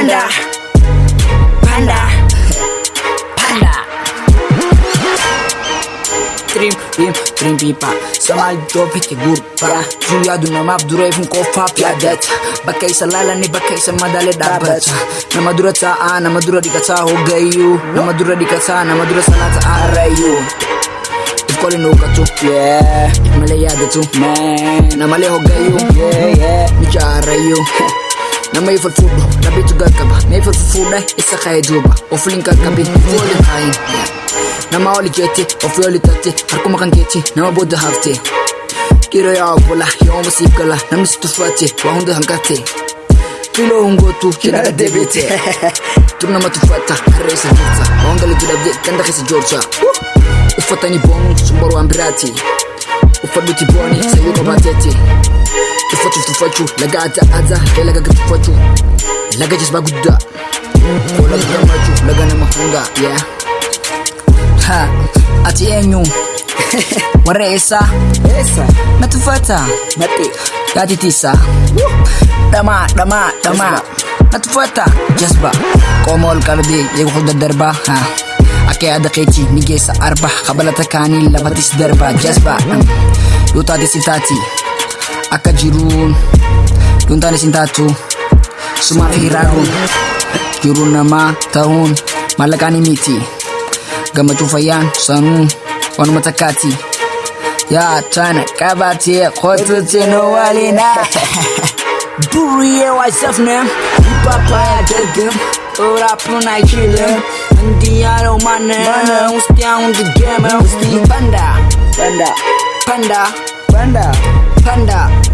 panda panda panda Trip, trip, trimpipa Samal doofete gurpaa Guyyaadu namaaf dureef qofaaf yaadata Bakka isa laalanii bakka isa madaale dhaabbata Nama dura taa'aa, nama dura dhiqataa hoggayyuu Nama dura dhiqataa, nama dura sanaa ta'aa arrayyuu Ifkooli nuuqatu, yeah Ifmalee yaadatu, man Namalee hoggayyuu, yeah, yeah Micha nama ifar fuudhu rabbitu gaggaba na ifar fuudhe isa ka'ee duuba of waliin qaqqabin fuudhu kaayin nama oli jeetti ofii oli tatti harkuma kan keetti nama booda haftee dhiiroo yaa obbola yooma siif gala namni si tuffaatte waa hunda hanqatte filoo hungootu jedhaga deebiite dur nama tuffata harree isa jirta waan gala jedhabde ganda keessa joorsa uffatanii boonu sun barwaan biraati uffadhuti booni sayyuu qabaateetti. laga adda addaa ee laga gad laga jisbaa guddaa koo laga nama yaa ha ati eenyu warra eessaa na tuffata maxxee yaadi tiisaa dhamaa dhamaa dhamaa na darbaa haa. akka yaada keetii arba kabalata kaanii lafatis darba jasba yoo taate si akka jiru Yuun taatu Sumaa fi raaruun Jiruu namaa ta'uun maallaqaan miti Gammachuu fayyaan sanuu Wanuma takkaati Yaa taana qabatee qotutti nu waliina Buriyyee waa safne Papaya dalga Rappuun ayikiile Ndiyaaroo manne Ustii hundi geeme Panda Panda Panda